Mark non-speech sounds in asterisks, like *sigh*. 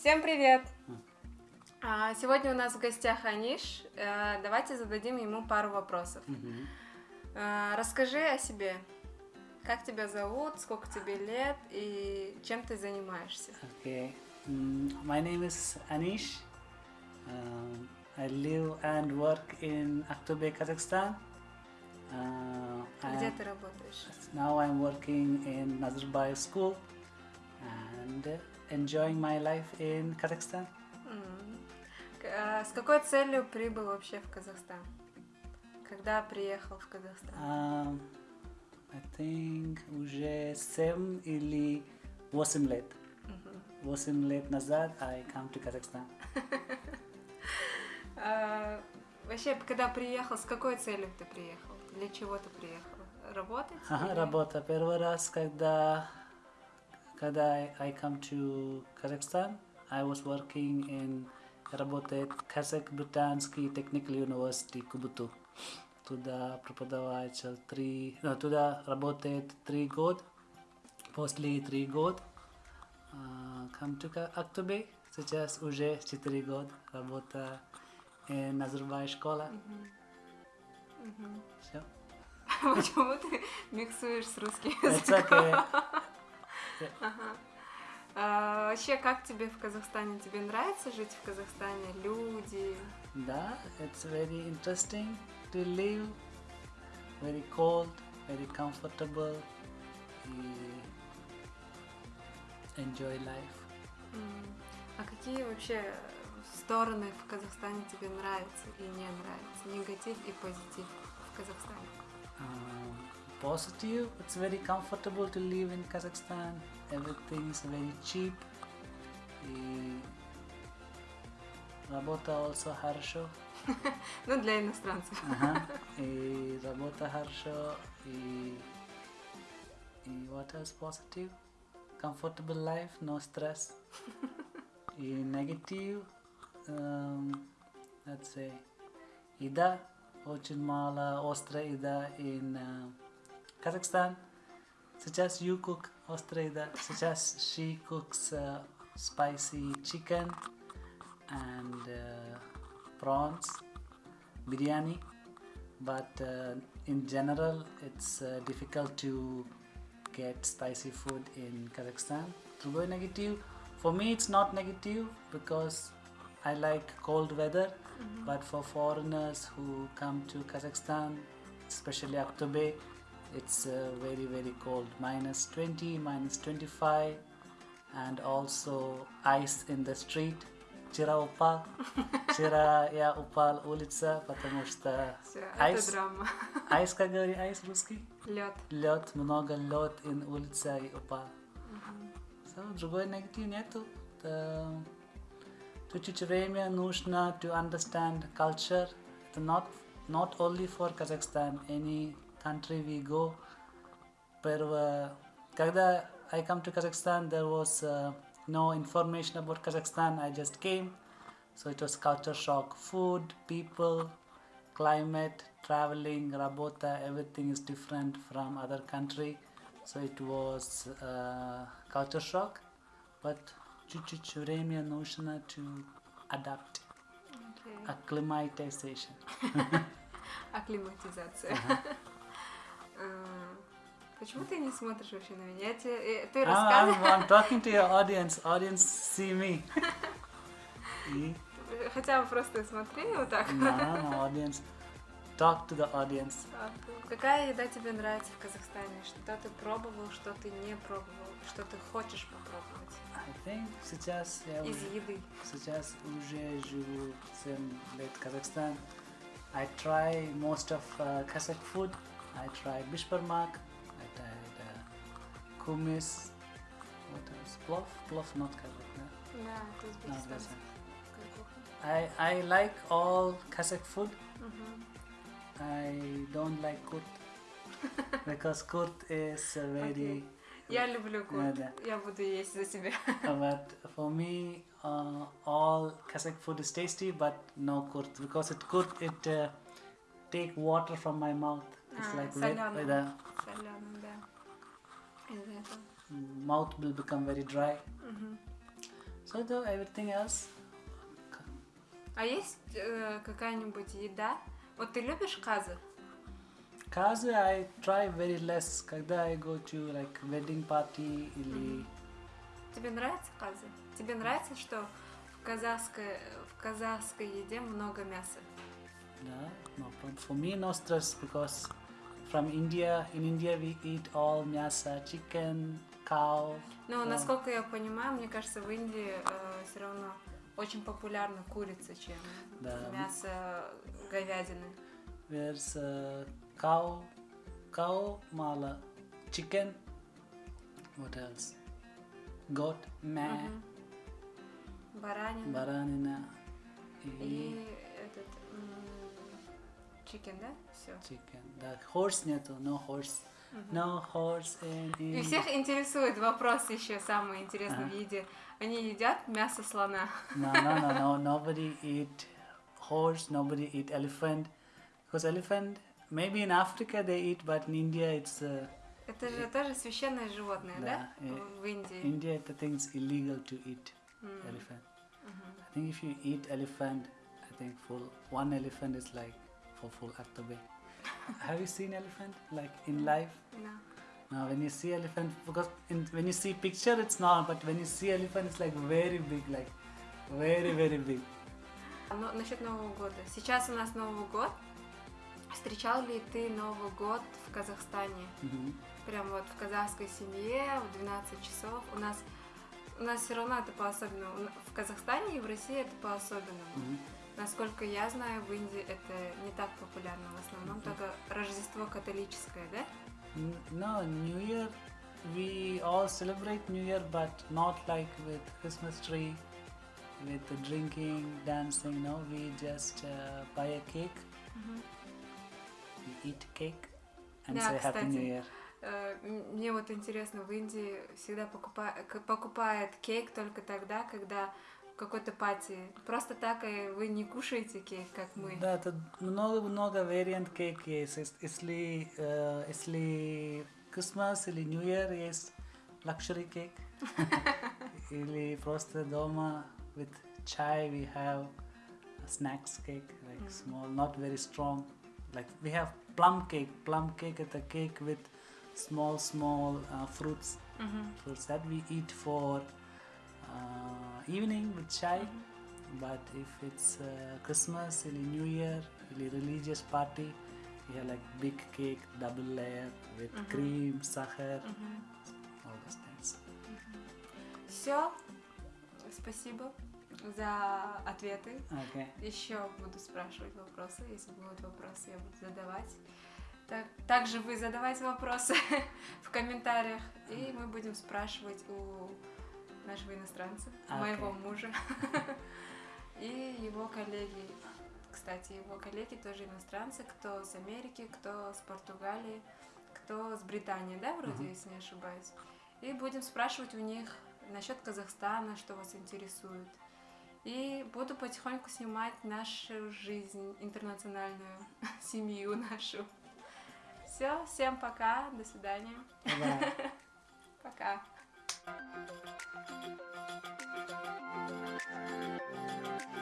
Всем привет! А, Сегодня у нас в гостях Аниш. Э, Давайте зададим ему пару вопросов. А, Расскажи о себе. Как тебя зовут, сколько тебе лет и чем ты занимаешься? Okay. My name is Anish. Um, I live and work in Aktobe, Kazakhstan. Uh, Где ты работаешь? now I'm working in Nazarbayev School and uh, enjoying my life in Kazakhstan. А С какой целью прибыл вообще в Казахстан? Когда приехал в Казахстан? Um, I think уже 7 или 8 лет. Мгм. 8 лет назад I come to Kazakhstan. *laughs* А, Вообще, когда приехал, с какой целью ты приехал? Для чего ты приехал? Работать? Ага, или- работа. Первый раз, когда, когда I, I come to Kazakhstan, I was working in, работает Казах-Британский Technical University Кубуту. Туда преподаватель три, ну, туда работает три года. После три года а, come to Ка- Актобе. Сейчас уже четыре года работа in Назарбай школа. Мгм. Все. Почему ты миксуешь с русским It's языком? Ага. А, вообще, как тебе в Казахстане? Тебе нравится жить в Казахстане? Люди? Да, it's very interesting to live, very cold, very comfortable, и enjoy life. А какие вообще стороны в Казахстане тебе нравятся и не нравятся? Негатив и позитив в Казахстане? Um, positive, it's very comfortable to live in Kazakhstan. Everything is very cheap. И работа also хорошо. Ну, для иностранцев. Ага. И работа хорошо. И, и what else positive? Comfortable life, no stress. И negative, *laughs* um, let's say, еда, очень мало острая еда in uh, Kazakhstan, such as you cook Australia. such as she cooks uh, spicy chicken and uh, prawns, biryani. But uh, in general, it's uh, difficult to get spicy food in Kazakhstan. Although negative, for me it's not negative because I like cold weather. Mm -hmm. But for foreigners who come to Kazakhstan, especially October. It's uh, very very cold, minus 20, minus 25, and also ice in the street. Вчера упал, вчера я упал улица, потому что Все, Айс. это драма. айс, как говорит айс русский? Лед. Лед, много лед in улица и упал. So, другой негатив нету. Та- Чуть-чуть время нужно to understand culture. Это not, not only for Kazakhstan, any country we go. Первое, когда I come to Kazakhstan, there was uh, no information about Kazakhstan. I just came, so it was culture shock. Food, people, climate, traveling, работа, everything is different from other country. So it was uh, culture shock, but чуть-чуть время нужно to adapt, Окей. acclimatization. *laughs* Акклиматизация. Ага. А, Почему ты не смотришь вообще на меня? Я тебе, э, ты I'm, I'm, рассказываешь, I'm talking to your audience. Audience see me. *laughs* И хотя бы просто смотри вот так. no, no, audience. Talk to the audience. А, Какая еда тебе нравится в Казахстане? Что ты пробовал, что ты не пробовал, что ты хочешь попробовать I think сейчас я из уже, еды? сейчас уже живу 7 лет в Казахстан. I try most of uh, Kazakh food. I tried bishparmak. I tried uh, kumis. What else? Plov? Plov not Kazakh. No? Да, это No, узбекистанская that's кухня. I, I like all Kazakh food. Мгм. I don't like kurt *laughs* because kurt is uh, very. Я люблю курт. Да, Я буду есть за тебя. *laughs* but for me, uh, all Kazakh food is tasty, but no kurt because it kurt it uh, take water from my mouth. It's А, like солёное. the Соленым, да. Из-за этого. mouth will become very dry. Мгм. So though everything else, А есть э, какая-нибудь еда? Вот ты любишь казы? kazu I try very less. Когда I go to like wedding party или Тебе нравится казы? Тебе нравится, что в казахской, в казахской еде много мяса? Yeah, no problem. For me, no stress because from India, in India we eat all мясо, chicken, cow. Но, Да. насколько я понимаю, мне кажется, в Индии все равно очень популярна курица, чем Да. мясо говядины. Where's uh, cow, cow, mala, chicken. What else? Goat, meh, Мгм. Баранина. баранина и И этот чикен, да? Все. chicken. Да, horse нету, no horse. No horse in И всех интересует вопрос еще самый интересный Ага. в еде. Они едят мясо слона. No, no, no, no. Nobody eat horse. Nobody eat elephant. Because elephant, maybe in Africa they eat, but in India it's uh, Это же тоже священное животное, да? Да, В Индии. India. I think it's illegal to eat М, elephant. мгм. I think if you eat elephant, I think full one elephant is like for full October. Have you seen elephant like in life? Да. Now when you see elephant, because in, when you see picture it's not, but when you see elephant it's like very big, like very very big. Но насчет Нового года. Сейчас у нас Новый год. Встречал ли ты Новый год в Казахстане? Mhm. Прям вот в казахской семье в 12 часов. У нас у нас все равно это по-особенному. В Казахстане и в России это по-особенному. Mhm. Насколько я знаю, в Индии это не так популярно. В основном только Рождество католическое, да? No, New Year, we all celebrate New Year, but not like with Christmas tree, with the drinking, dancing. No, we just uh, buy a cake, we eat cake, and Да, say Happy кстати. New Year. Э, Мне вот интересно, в Индии всегда покупа- к- покупает кейк только тогда, когда какой-то пати. Просто так и вы не кушаете кейк, как мы. Да, тут много-много вариант кейк есть. Ес- Если, э, если Christmas или New Year есть luxury cake, или просто дома with chai we have snacks cake, like Mm. small, not very strong. Like we have plum cake. Plum cake is a cake with small, small uh, fruits. Мгм. Fruits that we eat for uh, evening with chai. But if it's uh, Christmas or New Year or religious party, we have like big cake, double layer with Mhm. cream, sahar, Мгм. all those things. Все. Спасибо за ответы. Okay. Еще буду спрашивать вопросы. Если будут вопросы, я буду задавать. Так, также вы задавайте вопросы *laughs* в комментариях, и мы будем спрашивать у нашего иностранца, Окей. моего мужа *laughs* и его коллеги. Кстати, его коллеги тоже иностранцы, кто с Америки, кто с Португалии, кто с Британии, да, вроде, Мгм. если не ошибаюсь. И будем спрашивать у них насчет Казахстана, что вас интересует. И буду потихоньку снимать нашу жизнь интернациональную, *laughs* семью нашу. Все, всем пока, до свидания, Bye. пока. *laughs* うん。